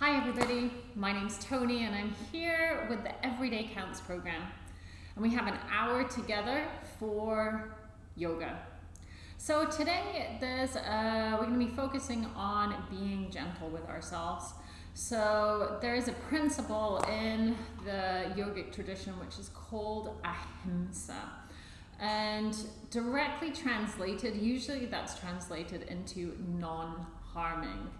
Hi everybody, my name's Tony and I'm here with the Everyday Counts program. And we have an hour together for yoga. So today there's uh, we're going to be focusing on being gentle with ourselves. So there is a principle in the yogic tradition which is called ahimsa. And directly translated, usually that's translated into non-harming.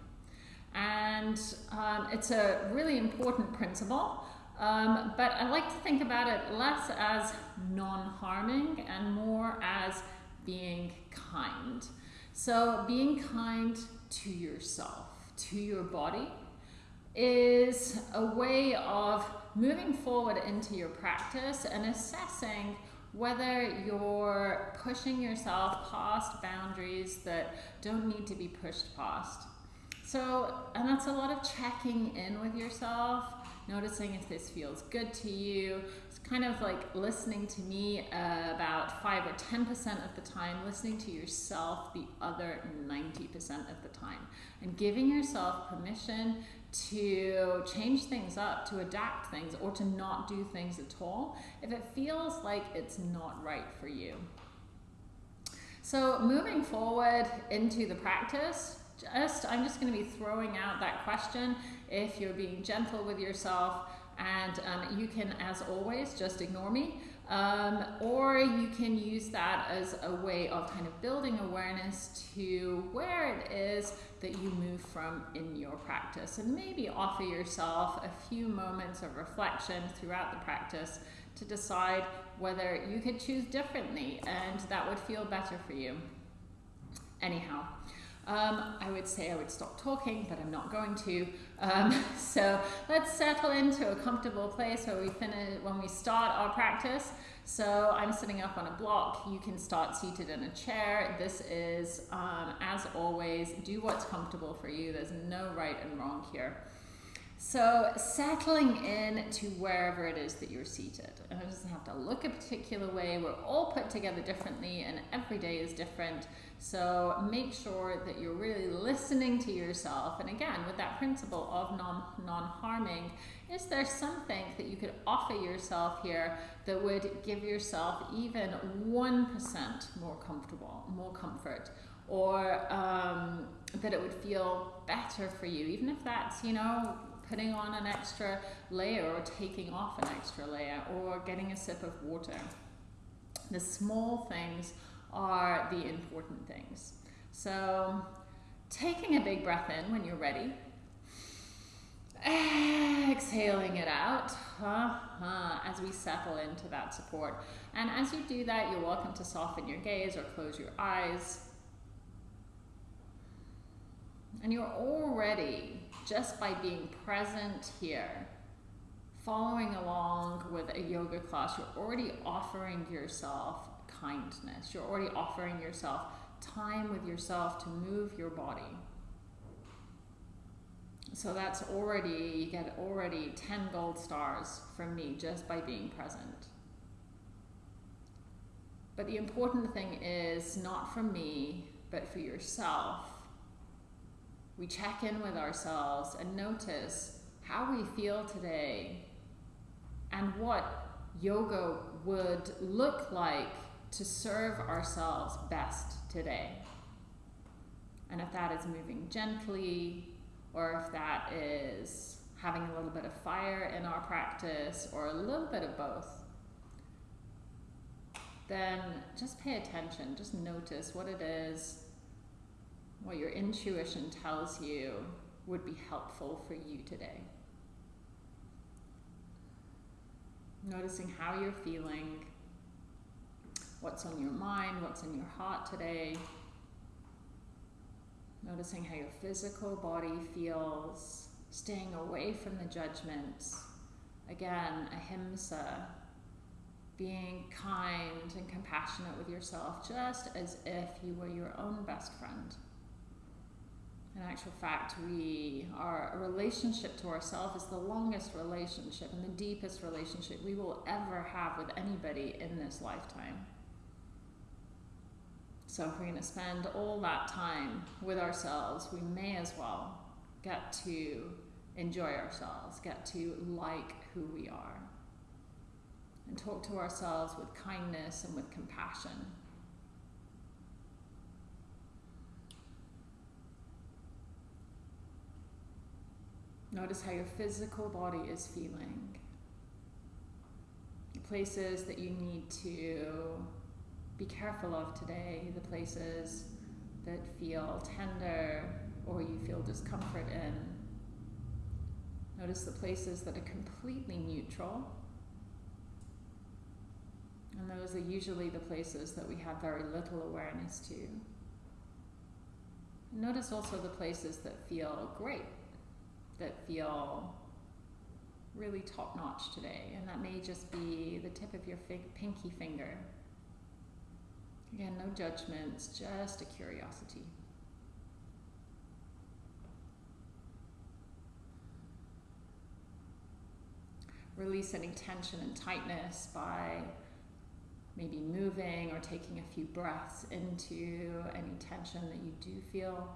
And um, it's a really important principle, um, but I like to think about it less as non-harming and more as being kind. So being kind to yourself, to your body, is a way of moving forward into your practice and assessing whether you're pushing yourself past boundaries that don't need to be pushed past. So, and that's a lot of checking in with yourself, noticing if this feels good to you. It's kind of like listening to me uh, about 5 or 10% of the time, listening to yourself the other 90% of the time, and giving yourself permission to change things up, to adapt things, or to not do things at all if it feels like it's not right for you. So moving forward into the practice, just I'm just going to be throwing out that question if you're being gentle with yourself and um, you can as always just ignore me um, or you can use that as a way of kind of building awareness to where it is that you move from in your practice and maybe offer yourself a few moments of reflection throughout the practice to decide whether you could choose differently and that would feel better for you. Anyhow, um, I would say I would stop talking, but I'm not going to. Um, so let's settle into a comfortable place where we finish when we start our practice. So I'm sitting up on a block. You can start seated in a chair. This is, um, as always, do what's comfortable for you. There's no right and wrong here. So settling in to wherever it is that you're seated. And it doesn't have to look a particular way. We're all put together differently and every day is different. So make sure that you're really listening to yourself. And again, with that principle of non, non-harming, is there something that you could offer yourself here that would give yourself even 1% more comfortable, more comfort, or um, that it would feel better for you, even if that's, you know, putting on an extra layer or taking off an extra layer or getting a sip of water. The small things are the important things. So taking a big breath in when you're ready. Exhaling it out uh as we settle into that support. And as you do that, you're welcome to soften your gaze or close your eyes. And you're already just by being present here, following along with a yoga class, you're already offering yourself kindness. You're already offering yourself time with yourself to move your body. So that's already, you get already 10 gold stars from me just by being present. But the important thing is not from me, but for yourself we check in with ourselves and notice how we feel today and what yoga would look like to serve ourselves best today. And if that is moving gently, or if that is having a little bit of fire in our practice, or a little bit of both, then just pay attention, just notice what it is what your intuition tells you would be helpful for you today. Noticing how you're feeling, what's on your mind, what's in your heart today. Noticing how your physical body feels, staying away from the judgments. Again, ahimsa, being kind and compassionate with yourself, just as if you were your own best friend. In actual fact, we our relationship to ourselves is the longest relationship and the deepest relationship we will ever have with anybody in this lifetime. So if we're going to spend all that time with ourselves, we may as well get to enjoy ourselves, get to like who we are, and talk to ourselves with kindness and with compassion. Notice how your physical body is feeling. The places that you need to be careful of today, the places that feel tender or you feel discomfort in. Notice the places that are completely neutral. And those are usually the places that we have very little awareness to. Notice also the places that feel great that feel really top notch today, and that may just be the tip of your pinky finger. Again, no judgments, just a curiosity. Release any tension and tightness by maybe moving or taking a few breaths into any tension that you do feel.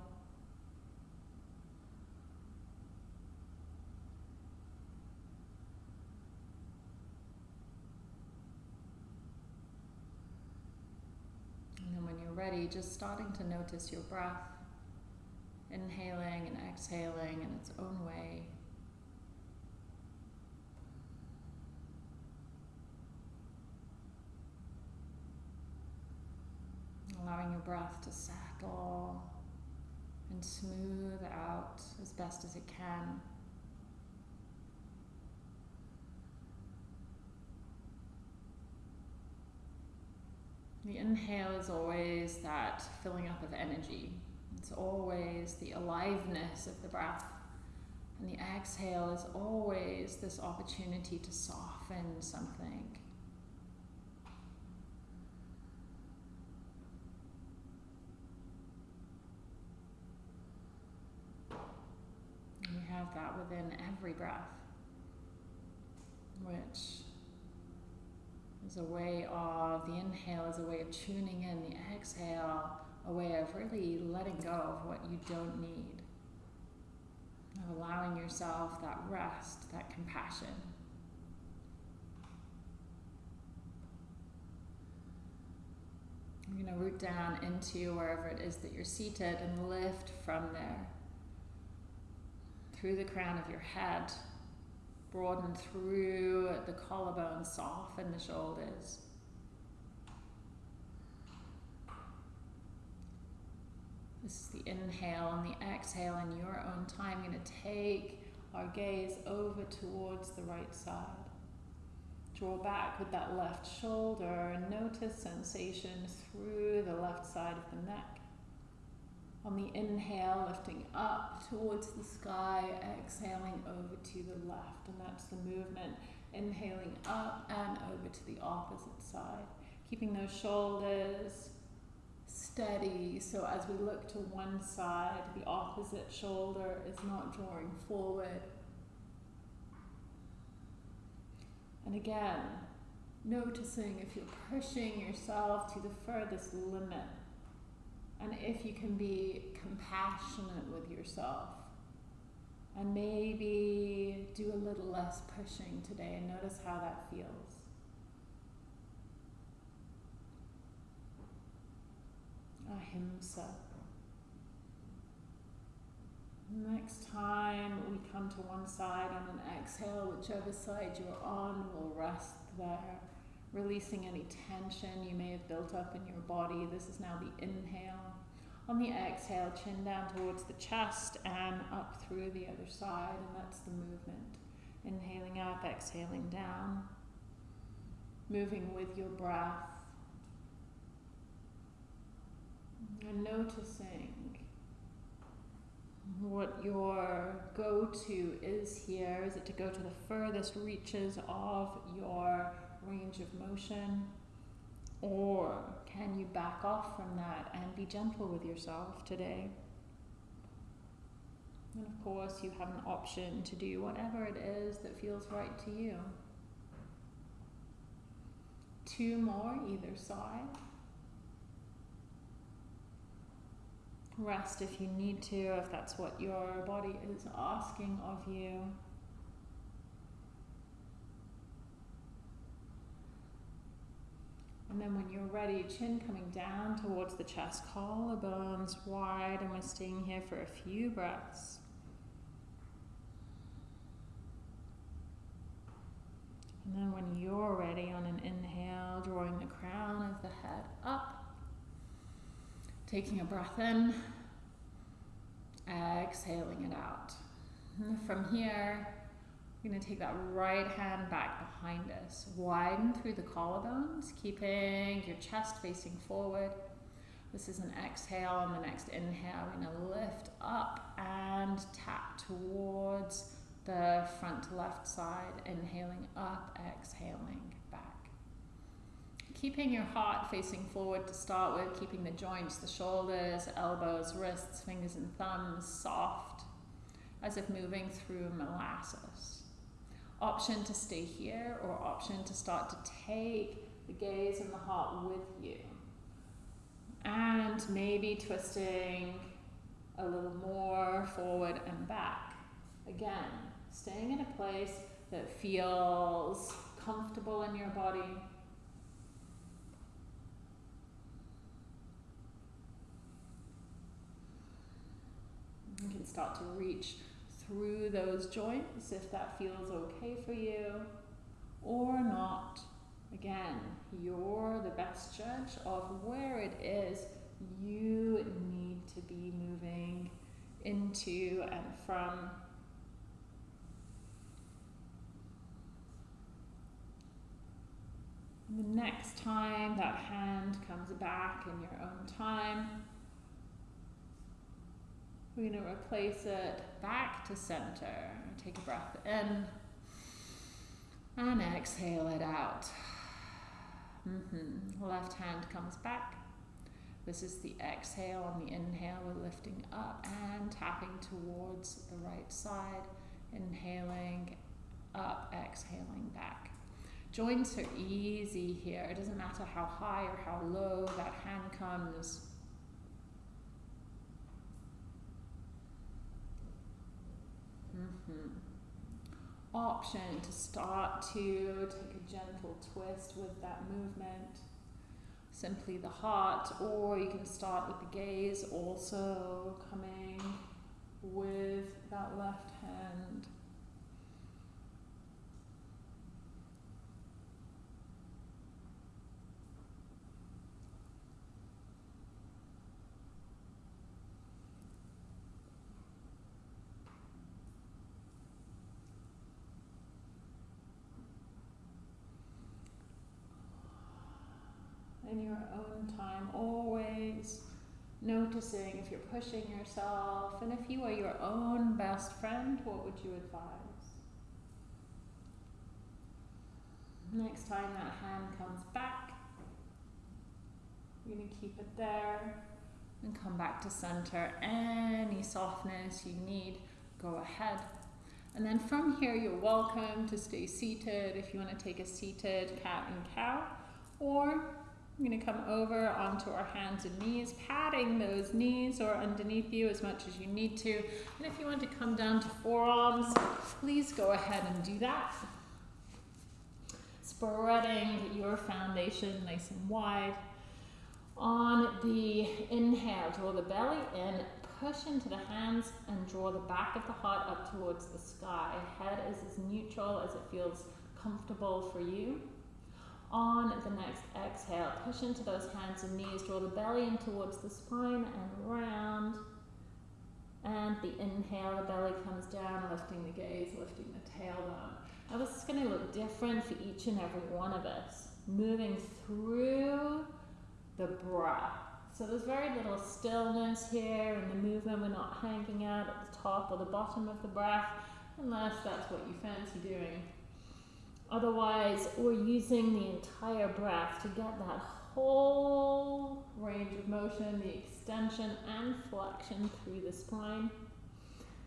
Ready, just starting to notice your breath, inhaling and exhaling in its own way. Allowing your breath to settle and smooth out as best as it can. The inhale is always that filling up of energy. It's always the aliveness of the breath. And the exhale is always this opportunity to soften something. We have that within every breath, which is a way of, the inhale is a way of tuning in, the exhale, a way of really letting go of what you don't need. Of allowing yourself that rest, that compassion. You're going to root down into wherever it is that you're seated and lift from there through the crown of your head broaden through the collarbone, soften the shoulders. This is the inhale and the exhale in your own time. I'm going to take our gaze over towards the right side. Draw back with that left shoulder and notice sensation through the left side of the neck. On the inhale, lifting up towards the sky, exhaling over to the left, and that's the movement. Inhaling up and over to the opposite side. Keeping those shoulders steady, so as we look to one side, the opposite shoulder is not drawing forward. And again, noticing if you're pushing yourself to the furthest limit and if you can be compassionate with yourself and maybe do a little less pushing today and notice how that feels. Ahimsa. Next time we come to one side on an exhale, whichever side you're on we'll rest there releasing any tension you may have built up in your body. This is now the inhale. On the exhale, chin down towards the chest and up through the other side, and that's the movement. Inhaling up, exhaling down. Moving with your breath. And noticing what your go to is here. Is it to go to the furthest reaches of your range of motion? Or can you back off from that and be gentle with yourself today? And of course, you have an option to do whatever it is that feels right to you. Two more either side. Rest if you need to, if that's what your body is asking of you. And then when you're ready, chin coming down towards the chest, collarbones wide, and we're staying here for a few breaths. And then when you're ready on an inhale, drawing the crown of the head up, taking a breath in, exhaling it out. And from here, we're to take that right hand back behind us. Widen through the collarbones, keeping your chest facing forward. This is an exhale. On the next inhale, we're to lift up and tap towards the front left side. Inhaling up, exhaling back. Keeping your heart facing forward to start with, keeping the joints, the shoulders, elbows, wrists, fingers, and thumbs soft, as if moving through molasses option to stay here or option to start to take the gaze and the heart with you. And maybe twisting a little more forward and back. Again, staying in a place that feels comfortable in your body. You can start to reach through those joints if that feels okay for you or not. Again, you're the best judge of where it is you need to be moving into and from. The next time that hand comes back in your own time, we're going to replace it back to center. Take a breath in and exhale it out. Mm -hmm. Left hand comes back. This is the exhale. On the inhale, we're lifting up and tapping towards the right side. Inhaling up, exhaling back. Joints are easy here. It doesn't matter how high or how low that hand comes. Mm-hmm. Option to start to take a gentle twist with that movement. Simply the heart, or you can start with the gaze also coming with that left hand. In your own time, always noticing if you're pushing yourself, and if you are your own best friend, what would you advise? Next time that hand comes back, you're going to keep it there and come back to center. Any softness you need, go ahead. And then from here, you're welcome to stay seated if you want to take a seated cat and cow, or I'm going to come over onto our hands and knees, padding those knees or underneath you as much as you need to. And if you want to come down to forearms, please go ahead and do that. Spreading your foundation nice and wide. On the inhale, draw the belly in, push into the hands and draw the back of the heart up towards the sky. Head is as neutral as it feels comfortable for you. On the next exhale, push into those hands and knees, draw the belly in towards the spine and round. And the inhale, the belly comes down, lifting the gaze, lifting the tailbone. Now this is going to look different for each and every one of us. Moving through the breath. So there's very little stillness here in the movement. We're not hanging out at the top or the bottom of the breath, unless that's what you fancy doing. Otherwise, we're using the entire breath to get that whole range of motion, the extension and flexion through the spine.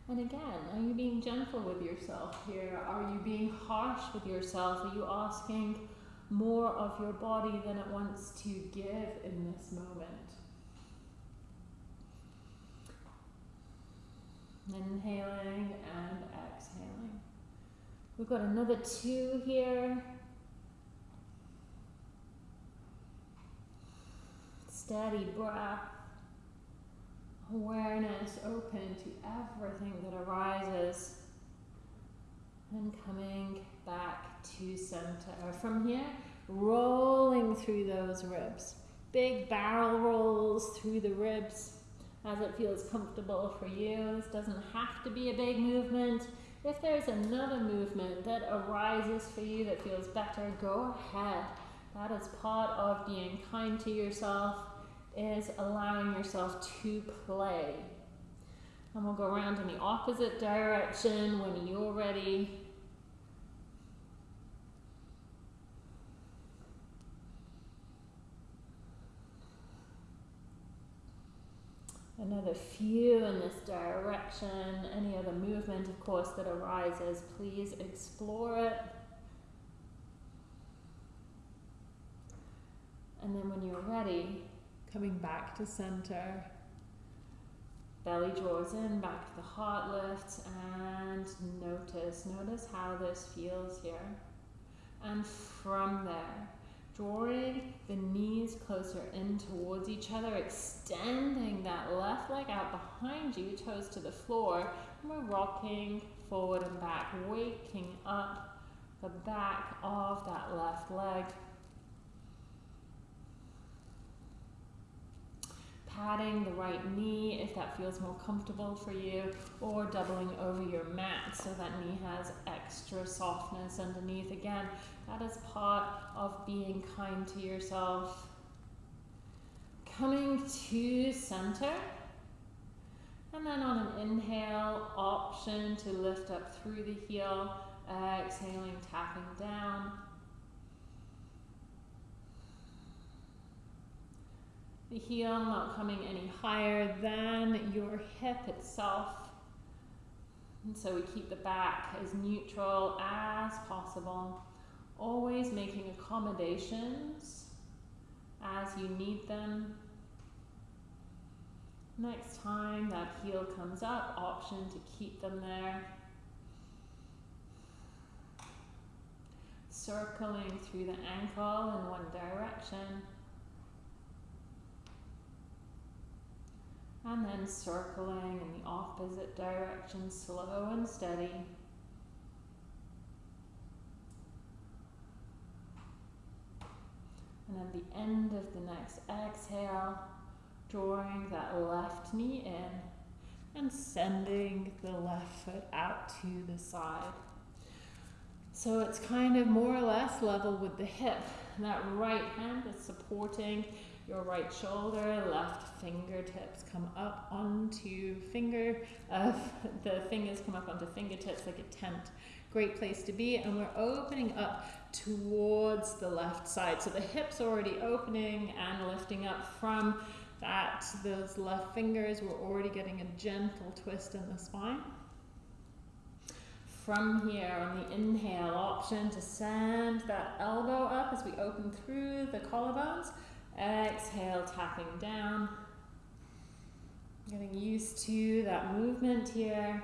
And again, are you being gentle with yourself here? Are you being harsh with yourself? Are you asking more of your body than it wants to give in this moment? Inhaling and exhaling. We've got another two here. Steady breath. Awareness open to everything that arises. And coming back to center. Uh, from here, rolling through those ribs. Big barrel rolls through the ribs as it feels comfortable for you. This doesn't have to be a big movement. If there's another movement that arises for you that feels better, go ahead. That is part of being kind to yourself, is allowing yourself to play. And we'll go around in the opposite direction when you're ready. Another few in this direction. Any other movement, of course, that arises, please explore it. And then when you're ready, coming back to center. Belly draws in, back to the heart lifts, and notice, notice how this feels here. And from there, drawing the knees closer in towards each other, extending that left leg out behind you, toes to the floor, and we're rocking forward and back, waking up the back of that left leg. Patting the right knee if that feels more comfortable for you, or doubling over your mat so that knee has extra softness underneath. Again, that is part of being kind to yourself. Coming to center. And then on an inhale, option to lift up through the heel, exhaling, tapping down. The heel not coming any higher than your hip itself. And so we keep the back as neutral as possible. Always making accommodations as you need them. Next time that heel comes up, option to keep them there. Circling through the ankle in one direction. And then circling in the opposite direction, slow and steady. And at the end of the next exhale, drawing that left knee in and sending the left foot out to the side. So it's kind of more or less level with the hip. That right hand is supporting your right shoulder, left fingertips come up onto finger, uh, the fingers come up onto fingertips like a tent. Great place to be. And we're opening up towards the left side. So the hips are already opening and lifting up from that, those left fingers. We're already getting a gentle twist in the spine. From here on the inhale option to send that elbow up as we open through the collarbones. Exhale, tapping down. Getting used to that movement here.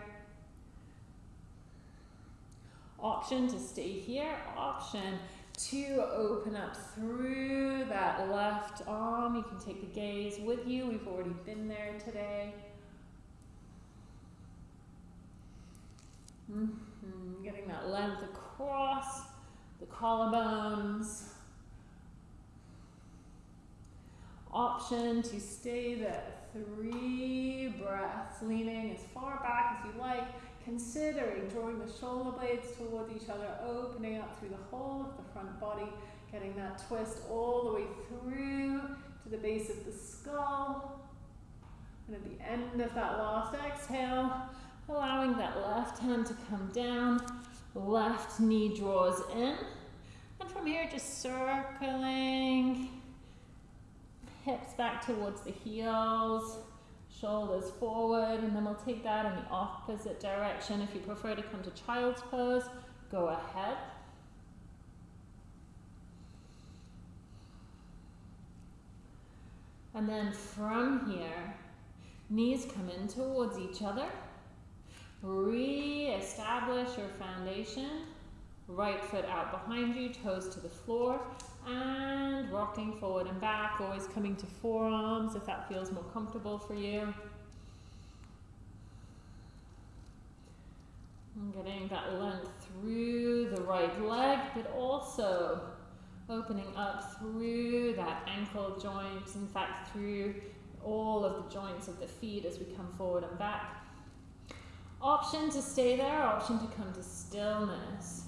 Option to stay here. Option to open up through that left arm. You can take the gaze with you. We've already been there today. Mm -hmm. Getting that length across the collarbones. option to stay there. Three breaths, leaning as far back as you like, considering drawing the shoulder blades towards each other, opening up through the whole of the front body, getting that twist all the way through to the base of the skull. And at the end of that last exhale, allowing that left hand to come down, left knee draws in. And from here, just circling hips back towards the heels, shoulders forward, and then we'll take that in the opposite direction. If you prefer to come to child's pose, go ahead. And then from here, knees come in towards each other. Re-establish your foundation. Right foot out behind you, toes to the floor, and rocking forward and back, always coming to forearms if that feels more comfortable for you. Getting that length through the right leg, but also opening up through that ankle joint, in fact through all of the joints of the feet as we come forward and back. Option to stay there, option to come to stillness.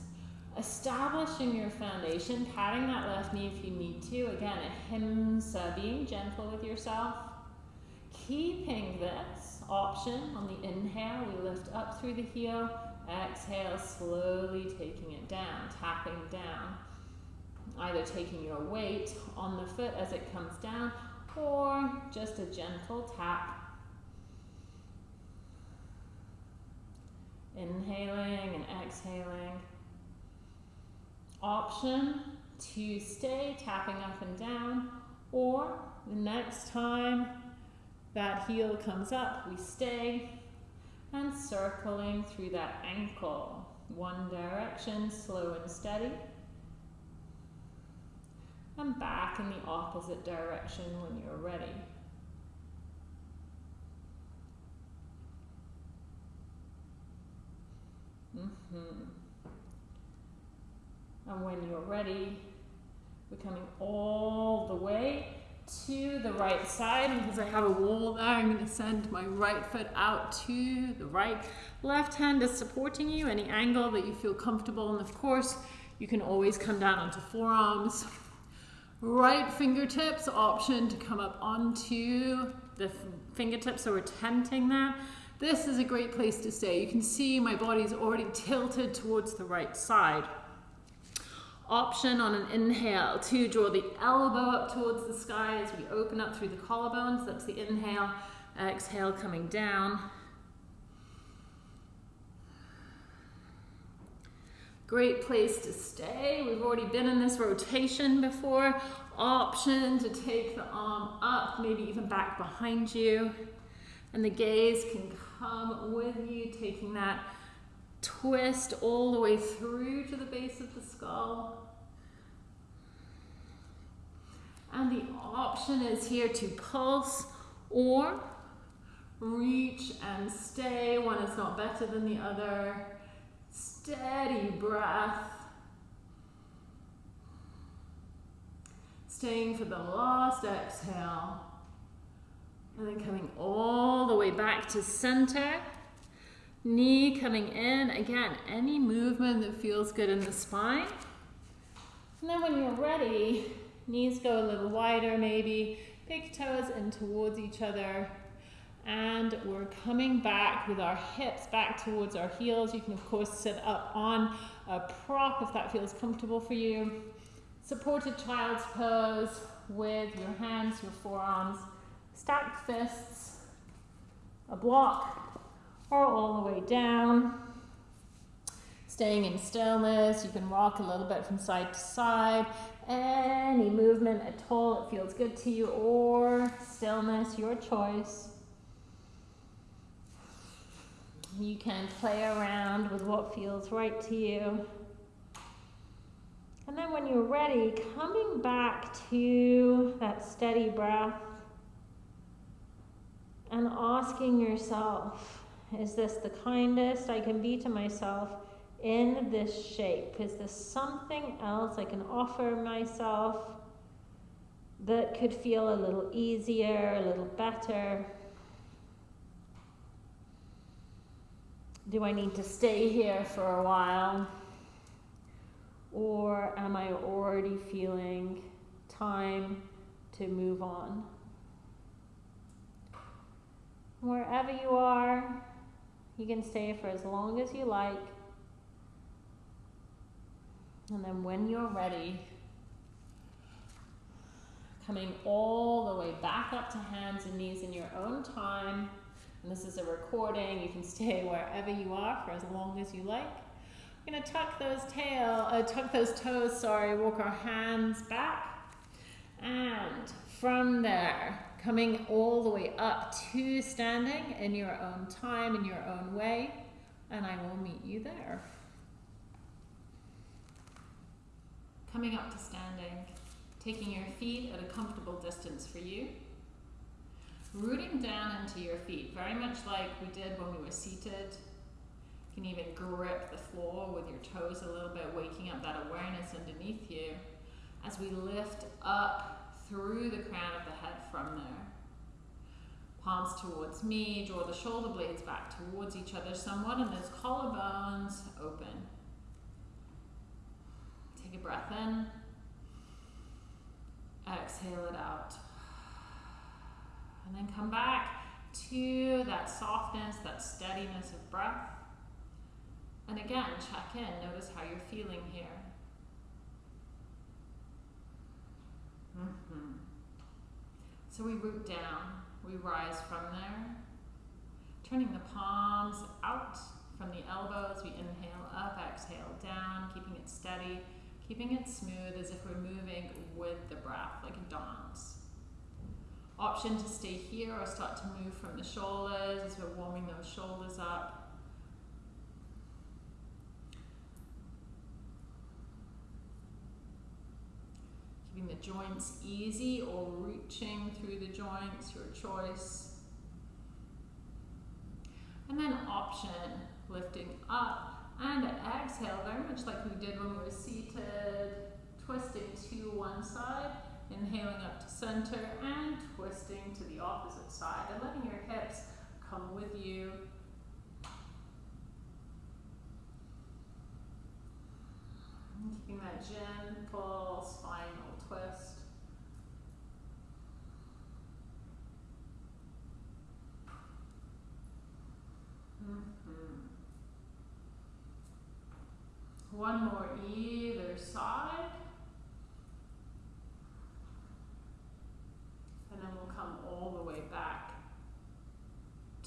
Establishing your foundation, padding that left knee if you need to. Again, ahimsa, being gentle with yourself. Keeping this option on the inhale, we lift up through the heel. Exhale, slowly taking it down, tapping down. Either taking your weight on the foot as it comes down or just a gentle tap. Inhaling and exhaling. Option to stay tapping up and down or the next time that heel comes up, we stay and circling through that ankle. One direction, slow and steady and back in the opposite direction when you're ready. Mm -hmm. And when you're ready, we're coming all the way to the right side. And because I have a wall there, I'm going to send my right foot out to the right. Left hand is supporting you, any angle that you feel comfortable. And of course, you can always come down onto forearms Right fingertips option to come up onto the fingertips, so we're tenting that. This is a great place to stay. You can see my body's already tilted towards the right side. Option on an inhale to draw the elbow up towards the sky as we open up through the collarbones. That's the inhale. Exhale coming down. Great place to stay. We've already been in this rotation before. Option to take the arm up, maybe even back behind you. And the gaze can come with you, taking that twist all the way through to the base of the skull. And the option is here to pulse or reach and stay. One is not better than the other. Steady breath. Staying for the last exhale. And then coming all the way back to center. Knee coming in. Again, any movement that feels good in the spine. And then when you're ready, knees go a little wider maybe. Big toes in towards each other and we're coming back with our hips back towards our heels. You can of course sit up on a prop if that feels comfortable for you. Supported child's pose with your hands, your forearms, stacked fists, a block, or all the way down. Staying in stillness, you can rock a little bit from side to side. Any movement at all that feels good to you, or stillness, your choice. You can play around with what feels right to you. And then when you're ready, coming back to that steady breath and asking yourself, is this the kindest I can be to myself in this shape? Is this something else I can offer myself that could feel a little easier, a little better? do I need to stay here for a while? Or am I already feeling time to move on? Wherever you are, you can stay for as long as you like. And then when you're ready, coming all the way back up to hands and knees in your own time. And this is a recording. You can stay wherever you are for as long as you like. We're to tuck those tail, uh, tuck those toes, sorry, walk our hands back. And from there, coming all the way up to standing in your own time, in your own way. and I will meet you there. Coming up to standing, taking your feet at a comfortable distance for you. Rooting down into your feet, very much like we did when we were seated. You can even grip the floor with your toes a little bit, waking up that awareness underneath you as we lift up through the crown of the head from there. Palms towards me, draw the shoulder blades back towards each other somewhat, and those collarbones open. Take a breath in, exhale it out. And then come back to that softness, that steadiness of breath. And again, check in. Notice how you're feeling here. Mm -hmm. So we root down, we rise from there, turning the palms out from the elbows. We inhale up, exhale down, keeping it steady, keeping it smooth as if we're moving with the breath, like a dance. Option to stay here or start to move from the shoulders as we're warming those shoulders up. Keeping the joints easy or reaching through the joints, your choice. And then option, lifting up and exhale, very much like we did when we were seated, twisting to one side Inhaling up to center and twisting to the opposite side and letting your hips come with you. And keeping that gentle spinal twist. Mm -hmm. One more either side. And then we'll come all the way back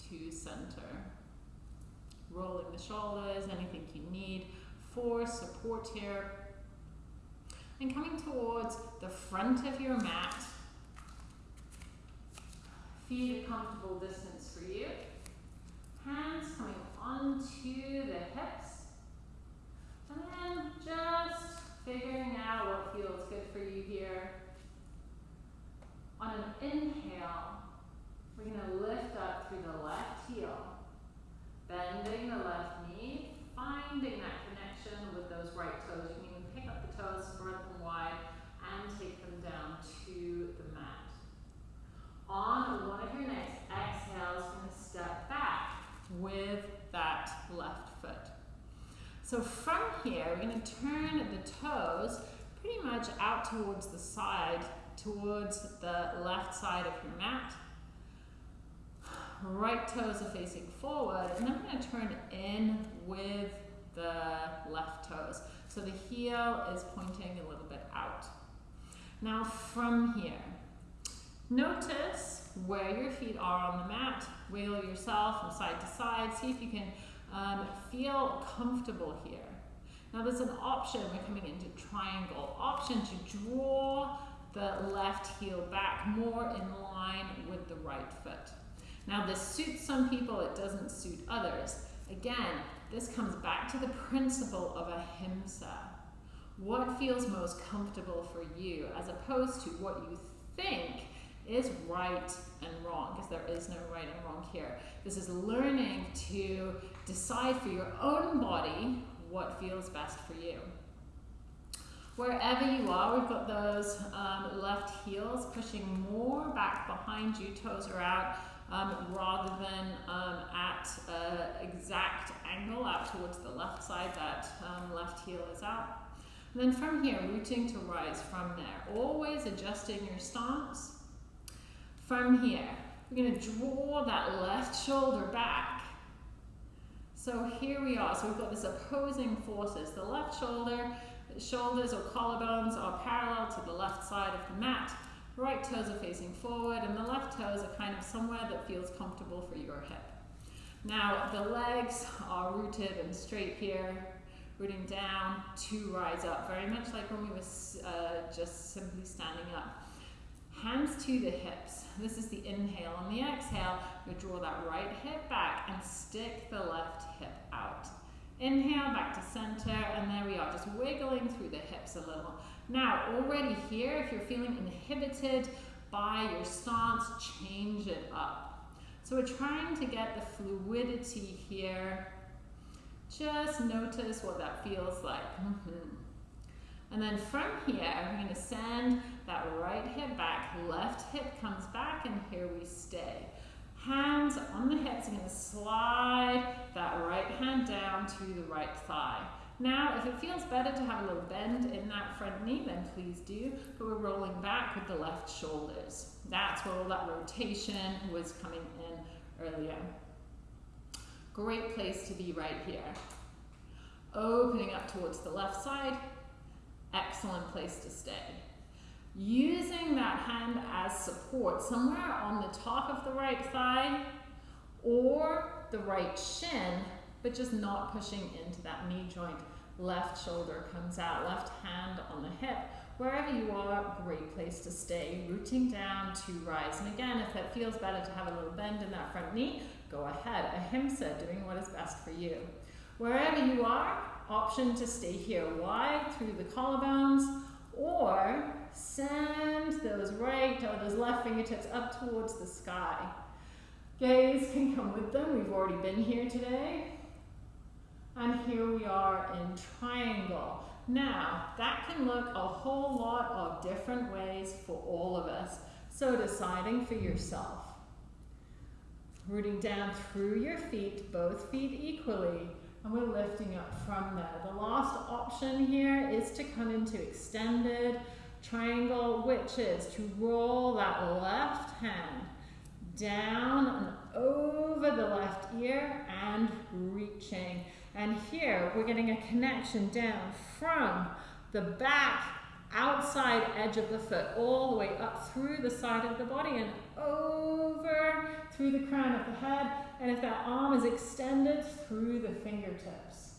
to center. Rolling the shoulders, anything you need for support here. And coming towards the front of your mat. Feet a comfortable distance for you. Hands coming onto the hips. And then just figuring out what feels good for you here. On an inhale, we're going to lift up through the left heel, bending the left knee, finding that connection with those right toes. You can even pick up the toes, spread wide, and take them down to the mat. On one of your next exhales, you're going to step back with that left foot. So from here, we're going to turn the toes pretty much out towards the side towards the left side of your mat. Right toes are facing forward, and then I'm going to turn in with the left toes. So the heel is pointing a little bit out. Now from here, notice where your feet are on the mat. Wiggle yourself from side to side. See if you can um, feel comfortable here. Now there's an option, we're coming into triangle, option to draw the left heel back more in line with the right foot. Now this suits some people, it doesn't suit others. Again, this comes back to the principle of ahimsa. What feels most comfortable for you as opposed to what you think is right and wrong because there is no right and wrong here. This is learning to decide for your own body what feels best for you. Wherever you are, we've got those um, left heels pushing more back behind you, toes are out, um, rather than um, at an exact angle out towards the left side, that um, left heel is out. And then from here, rooting to rise from there, always adjusting your stance. From here, we're going to draw that left shoulder back. So here we are. So we've got this opposing forces. The left shoulder shoulders or collarbones are parallel to the left side of the mat. Right toes are facing forward and the left toes are kind of somewhere that feels comfortable for your hip. Now the legs are rooted and straight here, rooting down to rise up, very much like when we were uh, just simply standing up. Hands to the hips. This is the inhale. On the exhale, you draw that right hip back and stick the left hip out. Inhale, back to center, and there we are, just wiggling through the hips a little. Now, already here, if you're feeling inhibited by your stance, change it up. So we're trying to get the fluidity here. Just notice what that feels like. Mm -hmm. And then from here, we're going to send that right hip back, left hip comes back, and here we stay. Hands on the hips, I'm going to slide that right hand down to the right thigh. Now, if it feels better to have a little bend in that front knee, then please do, but we're rolling back with the left shoulders. That's where all that rotation was coming in earlier. Great place to be right here. Opening up towards the left side, excellent place to stay using that hand as support somewhere on the top of the right thigh or the right shin, but just not pushing into that knee joint. Left shoulder comes out, left hand on the hip. Wherever you are, great place to stay. Rooting down to rise. And again, if it feels better to have a little bend in that front knee, go ahead. Ahimsa, doing what is best for you. Wherever you are, option to stay here wide through the collarbones or send those right or those left fingertips up towards the sky. Gaze can come with them. We've already been here today. And here we are in triangle. Now, that can look a whole lot of different ways for all of us. So deciding for yourself. Rooting down through your feet, both feet equally, and we're lifting up from there. The last option here is to come into extended triangle, which is to roll that left hand down and over the left ear and reaching. And here we're getting a connection down from the back outside edge of the foot all the way up through the side of the body and over through the crown of the head. And if that arm is extended through the fingertips.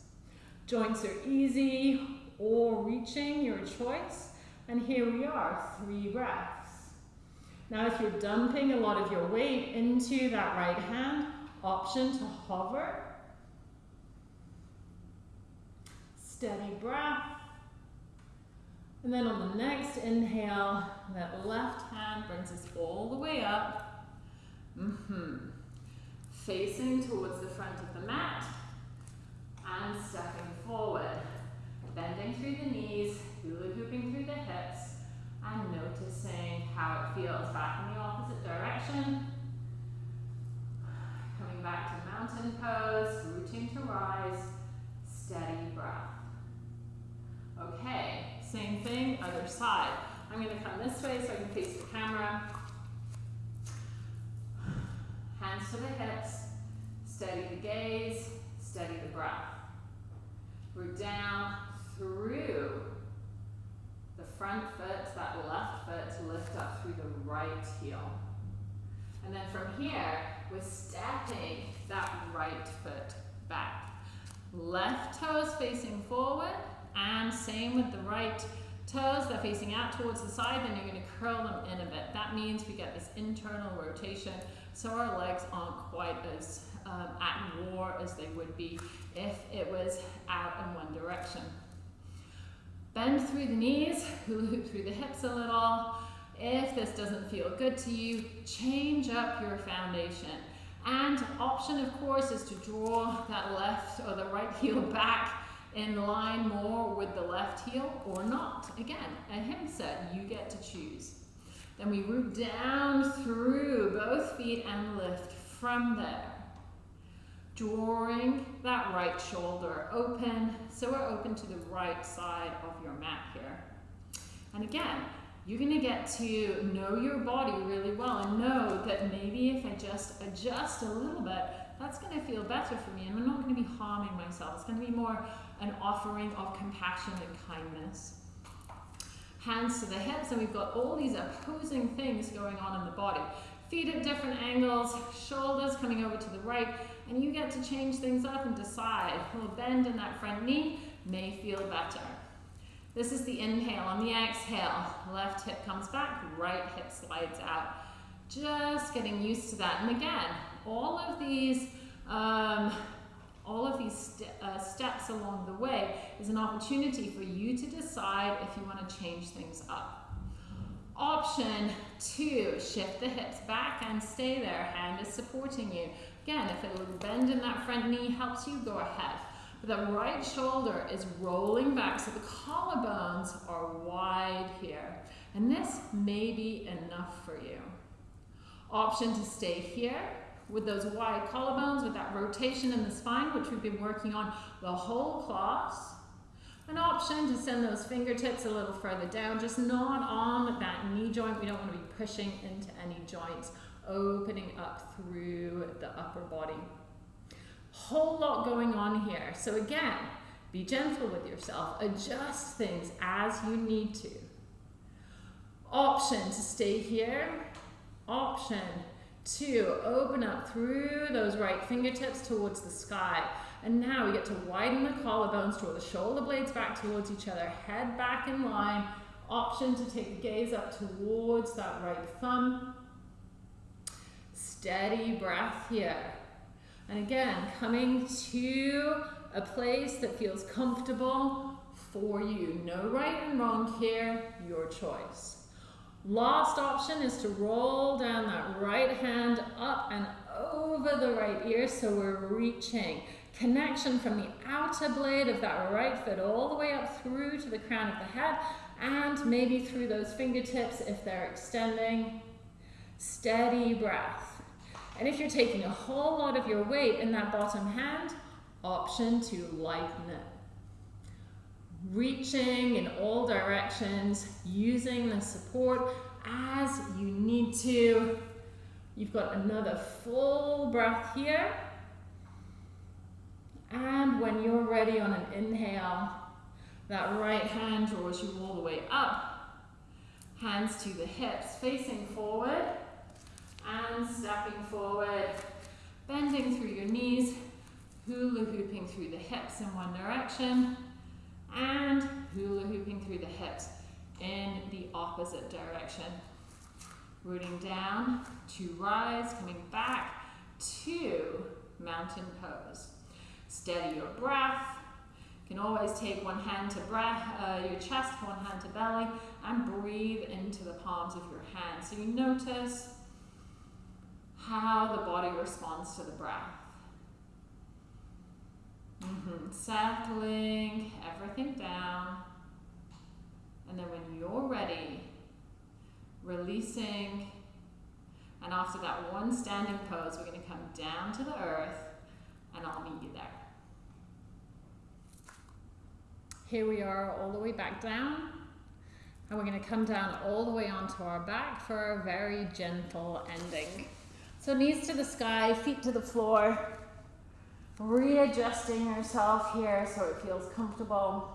Joints are easy or reaching, your choice. And here we are, three breaths. Now if you're dumping a lot of your weight into that right hand, option to hover. Steady breath. And then on the next inhale, that left hand brings us all the way up. Mm -hmm. Facing towards the front of the mat and stepping forward. Bending through the knees, hula hooping through the hips and noticing how it feels back in the opposite direction. Coming back to mountain pose, rooting to rise, steady breath. Okay, same thing, other side. I'm going to come this way so I can face the camera. Hands to the hips, steady the gaze, steady the breath. We're down through the front foot, that left foot to lift up through the right heel. And then from here, we're stepping that right foot back. Left toes facing forward, and same with the right toes, they're facing out towards the side, then you're gonna curl them in a bit. That means we get this internal rotation, so our legs aren't quite as um, at war as they would be if it was out in one direction. Bend through the knees, hula hoop through the hips a little. If this doesn't feel good to you, change up your foundation. And option, of course, is to draw that left or the right heel back in line more with the left heel or not. Again, ahimsa, you get to choose. Then we root down through both feet and lift from there drawing that right shoulder open so we're open to the right side of your mat here. And again, you're going to get to know your body really well that maybe if I just adjust a little bit, that's going to feel better for me and I'm not going to be harming myself. It's going to be more an offering of compassion and kindness. Hands to the hips and we've got all these opposing things going on in the body. Feet at different angles, shoulders coming over to the right, and you get to change things up and decide. Little bend in that front knee may feel better. This is the inhale. On the exhale, left hip comes back, right hip slides out. Just getting used to that. And again, all of these um, all of these st uh, steps along the way is an opportunity for you to decide if you want to change things up. Option two, shift the hips back and stay there. Hand is supporting you. Again, if a little bend in that front knee helps you, go ahead. But the right shoulder is rolling back so the collarbones are wide here. And this may be enough for you. Option to stay here with those wide collarbones, with that rotation in the spine, which we've been working on the whole class. An option to send those fingertips a little further down, just not on that knee joint. We don't want to be pushing into any joints, opening up through the upper body. Whole lot going on here. So again, be gentle with yourself. Adjust things as you need to. Option to stay here. Option to open up through those right fingertips towards the sky. And now we get to widen the collarbones, draw the shoulder blades back towards each other, head back in line. Option to take the gaze up towards that right thumb. Steady breath here. And again, coming to a place that feels comfortable for you. No right and wrong here, your choice. Last option is to roll down that right hand up and over the right ear so we're reaching. Connection from the outer blade of that right foot all the way up through to the crown of the head and maybe through those fingertips if they're extending. Steady breath. And if you're taking a whole lot of your weight in that bottom hand, option to lighten it reaching in all directions, using the support as you need to. You've got another full breath here. And when you're ready on an inhale, that right hand draws you all the way up. Hands to the hips, facing forward and stepping forward, bending through your knees, hula hooping through the hips in one direction, and hula hooping through the hips in the opposite direction. Rooting down to rise, coming back to mountain pose. Steady your breath. You can always take one hand to breath, uh, your chest, one hand to belly, and breathe into the palms of your hands. So you notice how the body responds to the breath. Mm -hmm. Settling everything down. And then when you're ready, releasing. And after that one standing pose, we're going to come down to the earth and I'll meet you there. Here we are all the way back down. And we're going to come down all the way onto our back for a very gentle ending. So knees to the sky, feet to the floor readjusting yourself here so it feels comfortable.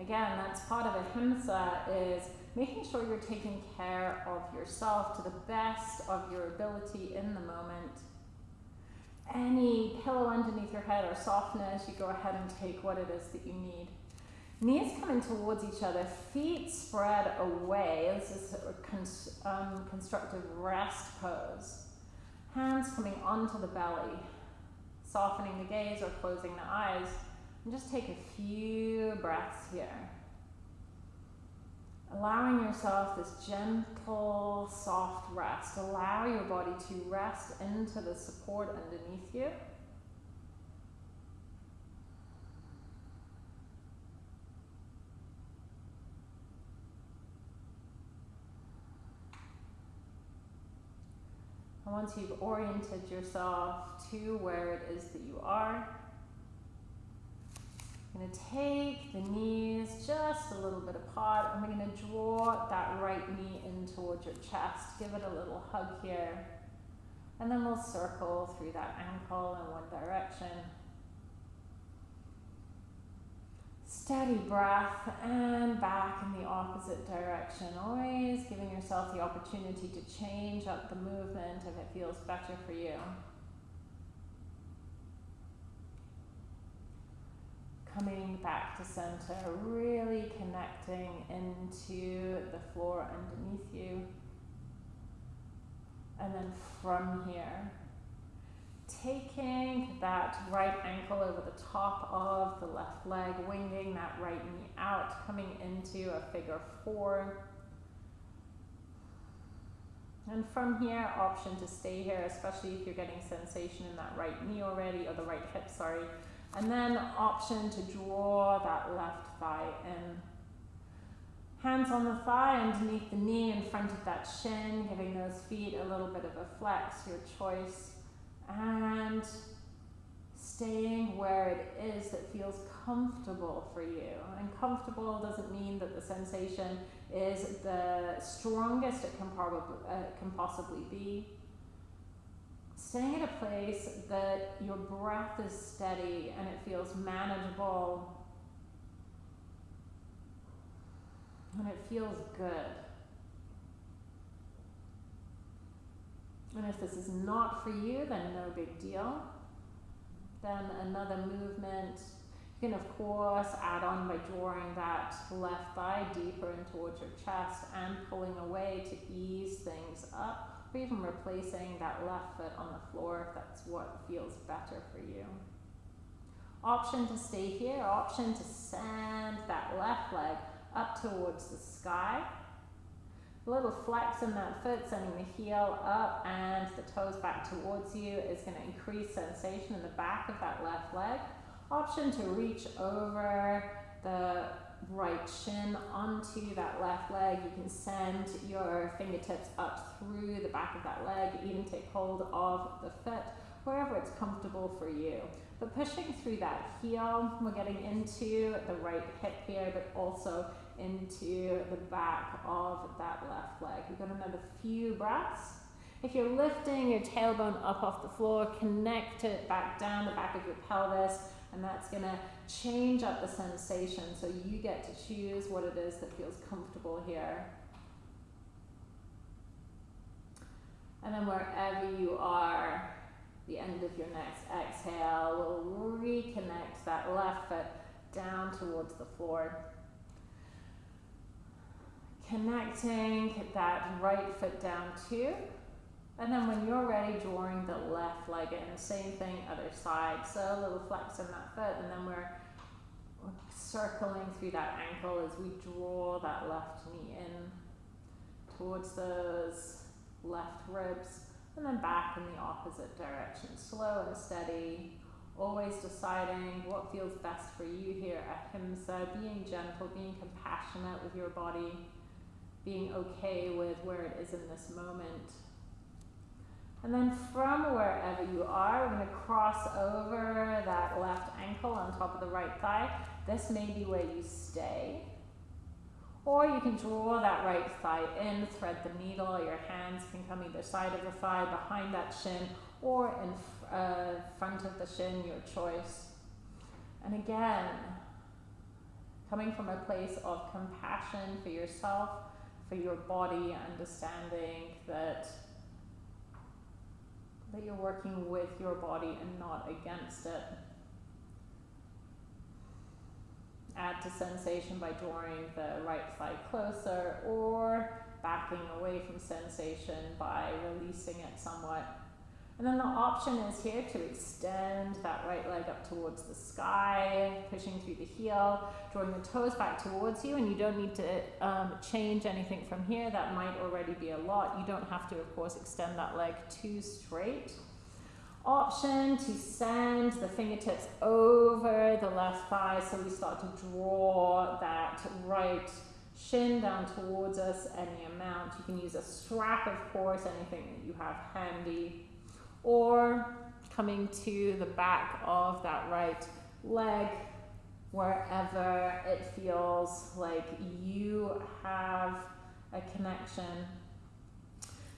Again, that's part of ahimsa is making sure you're taking care of yourself to the best of your ability in the moment. Any pillow underneath your head or softness, you go ahead and take what it is that you need. Knees coming towards each other, feet spread away. This is a um, constructive rest pose. Hands coming onto the belly softening the gaze or closing the eyes. And just take a few breaths here. Allowing yourself this gentle, soft rest. Allow your body to rest into the support underneath you. And once you've oriented yourself to where it is that you are, I'm going to take the knees just a little bit apart and we're going to draw that right knee in towards your chest. Give it a little hug here. And then we'll circle through that ankle in one direction. Steady breath and back in the opposite direction. Always giving yourself the opportunity to change up the movement if it feels better for you. Coming back to center, really connecting into the floor underneath you. And then from here, taking that right ankle over the top of the left leg, winging that right knee out, coming into a figure four. And from here, option to stay here, especially if you're getting sensation in that right knee already, or the right hip, sorry. And then option to draw that left thigh in. Hands on the thigh, underneath the knee, in front of that shin, giving those feet a little bit of a flex, your choice and staying where it is that feels comfortable for you. And comfortable doesn't mean that the sensation is the strongest it can probably uh, can possibly be. Staying at a place that your breath is steady and it feels manageable and it feels good. And if this is not for you, then no big deal. Then another movement. You can, of course, add on by drawing that left thigh deeper in towards your chest and pulling away to ease things up, or even replacing that left foot on the floor if that's what feels better for you. Option to stay here, option to send that left leg up towards the sky a little flex in that foot, sending the heel up and the toes back towards you is going to increase sensation in the back of that left leg. Option to reach over the right shin onto that left leg. You can send your fingertips up through the back of that leg, even take hold of the foot, wherever it's comfortable for you. But pushing through that heel, we're getting into the right hip here, but also into the back of that left leg. We've got another few breaths. If you're lifting your tailbone up off the floor, connect it back down the back of your pelvis, and that's going to change up the sensation so you get to choose what it is that feels comfortable here. And then wherever you are, the end of your next exhale, we'll reconnect that left foot down towards the floor connecting that right foot down too. And then when you're ready, drawing the left leg in. The same thing, other side. So a little flex in that foot, and then we're circling through that ankle as we draw that left knee in towards those left ribs, and then back in the opposite direction. Slow and steady, always deciding what feels best for you here at ahimsa, being gentle, being compassionate with your body being okay with where it is in this moment. And then from wherever you are, we're going to cross over that left ankle on top of the right thigh. This may be where you stay. Or you can draw that right thigh in, thread the needle, your hands can come either side of the thigh, behind that shin, or in uh, front of the shin, your choice. And again, coming from a place of compassion for yourself, for your body, understanding that that you're working with your body and not against it. Add to sensation by drawing the right thigh closer or backing away from sensation by releasing it somewhat and then the option is here to extend that right leg up towards the sky, pushing through the heel, drawing the toes back towards you, and you don't need to um, change anything from here. That might already be a lot. You don't have to, of course, extend that leg too straight. Option to send the fingertips over the left thigh so we start to draw that right shin down towards us any amount. You can use a strap, of course, anything that you have handy or coming to the back of that right leg wherever it feels like you have a connection.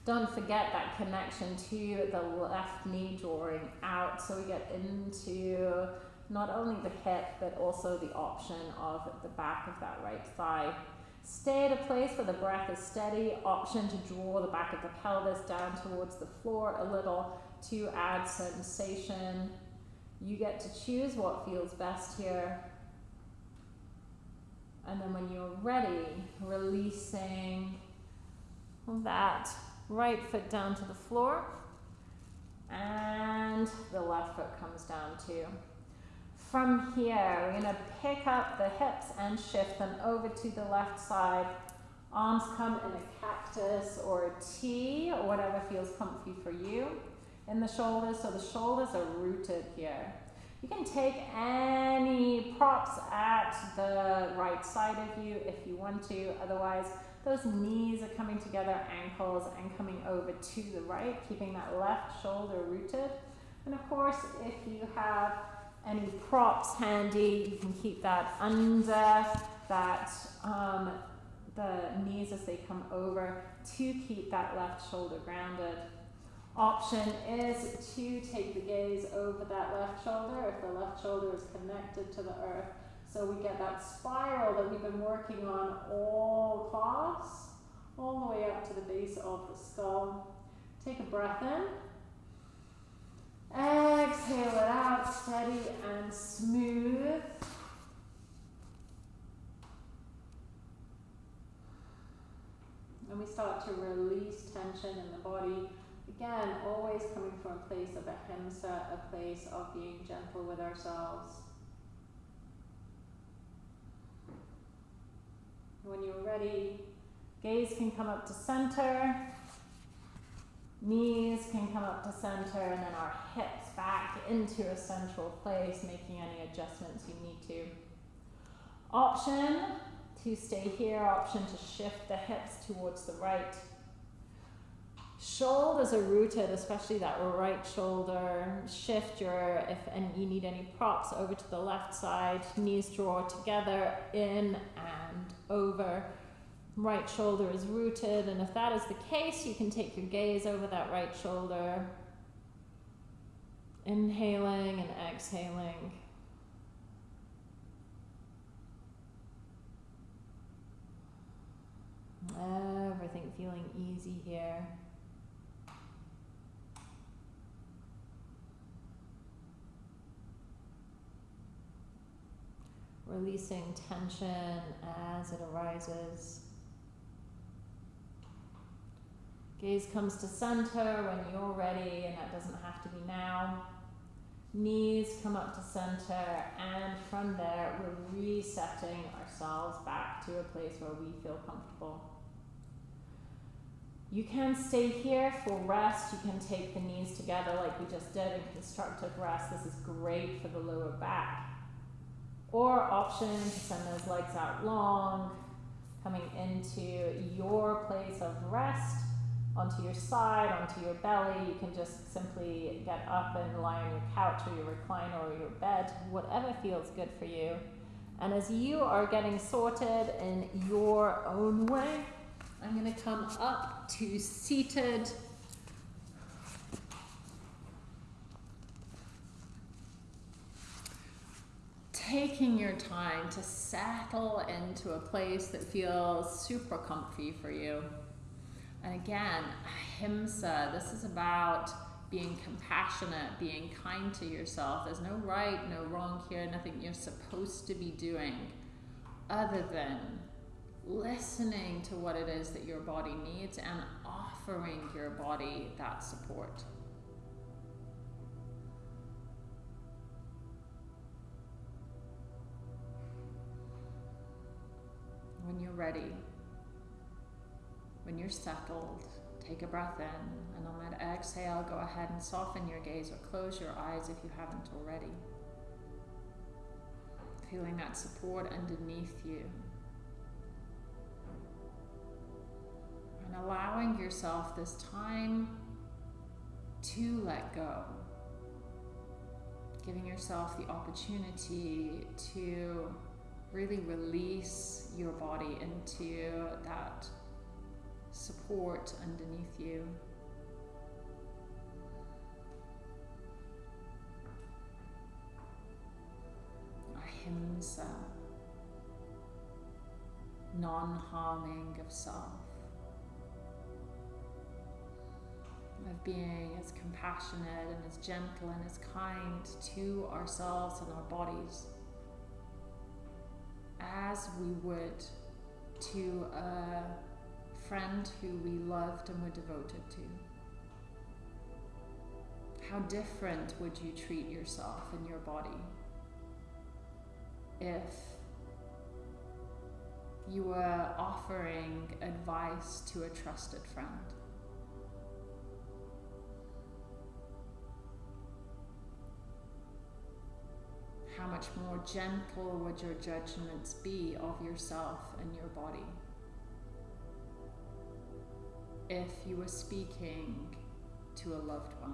Don't forget that connection to the left knee drawing out so we get into not only the hip but also the option of the back of that right thigh. Stay at a place where the breath is steady, option to draw the back of the pelvis down towards the floor a little to add sensation. You get to choose what feels best here. And then when you're ready, releasing that right foot down to the floor and the left foot comes down too. From here, we're to pick up the hips and shift them over to the left side. Arms come in a cactus or a T or whatever feels comfy for you. In the shoulders, so the shoulders are rooted here. You can take any props at the right side of you if you want to. Otherwise, those knees are coming together, ankles, and coming over to the right, keeping that left shoulder rooted. And of course, if you have any props handy, you can keep that under that, um, the knees as they come over to keep that left shoulder grounded. Option is to take the gaze over that left shoulder if the left shoulder is connected to the earth. So we get that spiral that we've been working on all class, all the way up to the base of the skull. Take a breath in. Exhale it out, steady and smooth. And we start to release tension in the body. Again, always coming from a place of ahimsa, a place of being gentle with ourselves. When you're ready, gaze can come up to center. Knees can come up to center and then our hips back into a central place, making any adjustments you need to. Option to stay here, option to shift the hips towards the right. Shoulders are rooted, especially that right shoulder. Shift your, if and you need any props, over to the left side. Knees draw together, in and over right shoulder is rooted and if that is the case you can take your gaze over that right shoulder inhaling and exhaling everything feeling easy here releasing tension as it arises Gaze comes to center when you're ready, and that doesn't have to be now. Knees come up to center, and from there, we're resetting ourselves back to a place where we feel comfortable. You can stay here for rest. You can take the knees together like we just did in constructive rest. This is great for the lower back. Or option to send those legs out long, coming into your place of rest onto your side, onto your belly. You can just simply get up and lie on your couch or your recliner or your bed, whatever feels good for you. And as you are getting sorted in your own way, I'm going to come up to seated. Taking your time to settle into a place that feels super comfy for you. And again, ahimsa, this is about being compassionate, being kind to yourself. There's no right, no wrong here, nothing you're supposed to be doing other than listening to what it is that your body needs and offering your body that support. When you're ready, when you're settled, take a breath in, and on that exhale, go ahead and soften your gaze or close your eyes if you haven't already. Feeling that support underneath you. And allowing yourself this time to let go. Giving yourself the opportunity to really release your body into that support underneath you. Ahimsa, non-harming of self, of being as compassionate and as gentle and as kind to ourselves and our bodies as we would to a friend who we loved and were devoted to. How different would you treat yourself and your body if you were offering advice to a trusted friend? How much more gentle would your judgments be of yourself and your body if you were speaking to a loved one?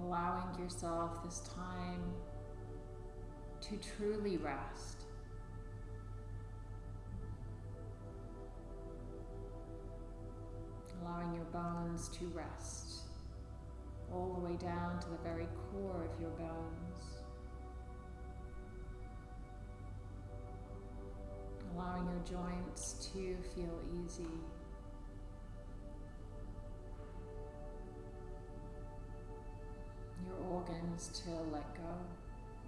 allowing yourself this time to truly rest. Allowing your bones to rest all the way down to the very core of your bones. Allowing your joints to feel easy. your organs to let go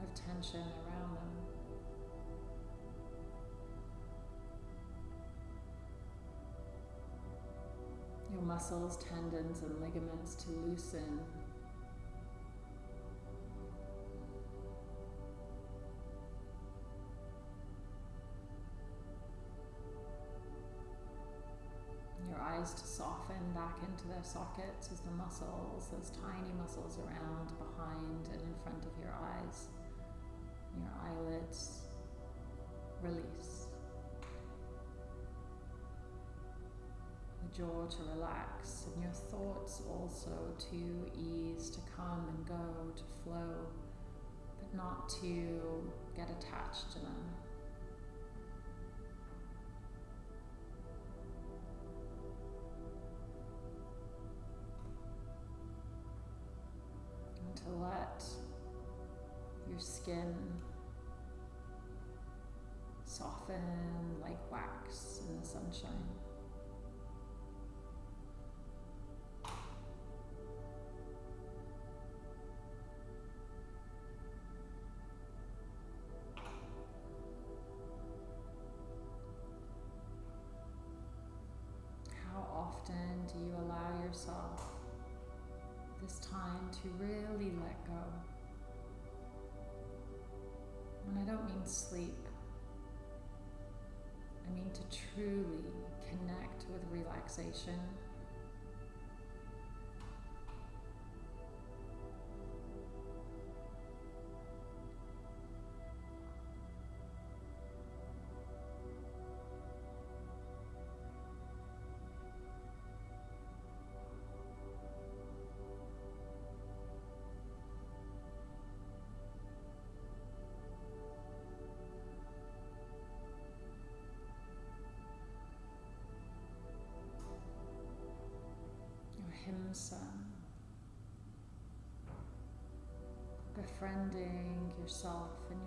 of tension around them. Your muscles, tendons, and ligaments to loosen. Your eyes to soften back into their sockets as the muscles, those tiny muscles around, behind, and in front of your eyes, your eyelids, release. Jaw to relax, and your thoughts also to ease, to come and go, to flow, but not to get attached to them. to let your skin soften like wax in the sunshine. Yourself this time to really let go. And I don't mean sleep, I mean to truly connect with relaxation. Befriending yourself and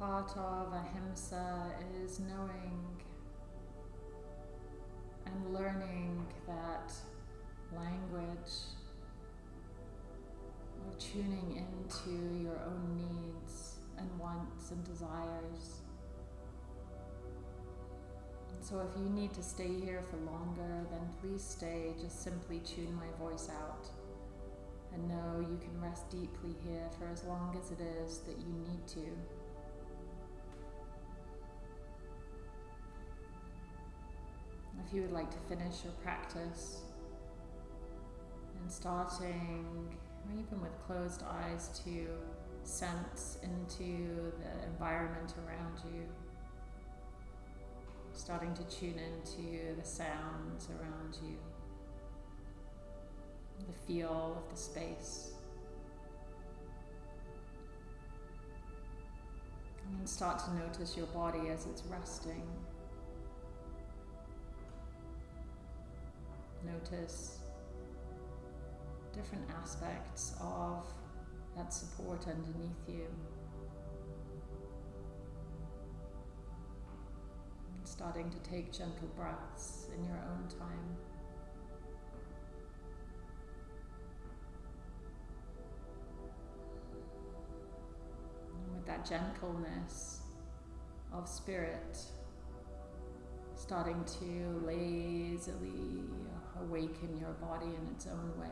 part of ahimsa is knowing and learning that language of tuning into your own needs and wants and desires. so if you need to stay here for longer, then please stay. Just simply tune my voice out. And know you can rest deeply here for as long as it is that you need to. If you would like to finish your practice and starting, even with closed eyes, to sense into the environment around you. starting to tune into the sounds around you, the feel of the space. And start to notice your body as it's resting. Notice different aspects of that support underneath you. Starting to take gentle breaths in your own time. And with that gentleness of spirit, starting to lazily awaken your body in its own way.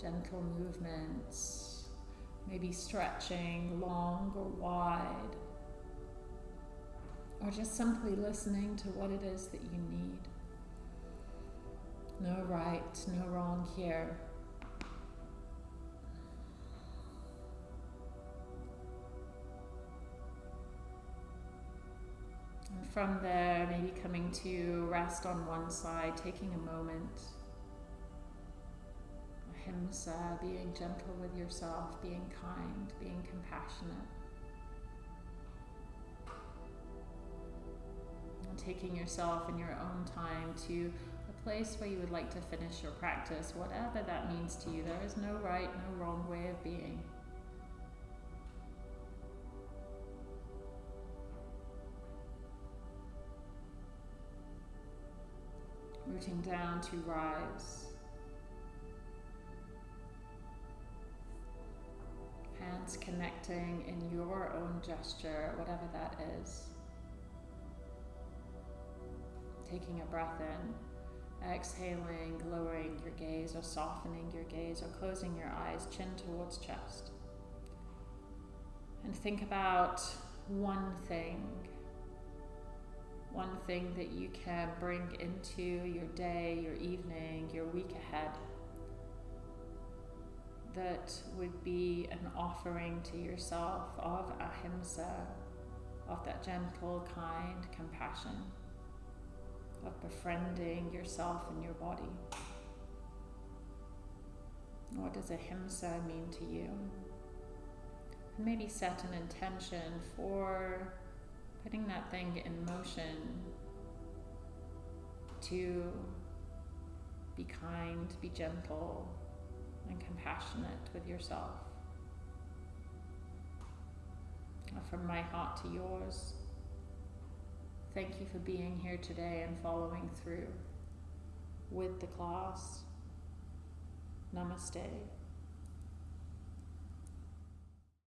Gentle movements, maybe stretching long or wide, or just simply listening to what it is that you need. No right, no wrong here. From there, maybe coming to rest on one side, taking a moment. Ahimsa, being gentle with yourself, being kind, being compassionate. And taking yourself in your own time to a place where you would like to finish your practice, whatever that means to you. There is no right, no wrong way of being. Rooting down to rise. Hands connecting in your own gesture, whatever that is. Taking a breath in, exhaling, lowering your gaze or softening your gaze or closing your eyes, chin towards chest. And think about one thing one thing that you can bring into your day, your evening, your week ahead that would be an offering to yourself of ahimsa, of that gentle, kind compassion, of befriending yourself and your body. What does ahimsa mean to you? And maybe set an intention for putting that thing in motion to be kind, be gentle, and compassionate with yourself. From my heart to yours, thank you for being here today and following through with the class. Namaste.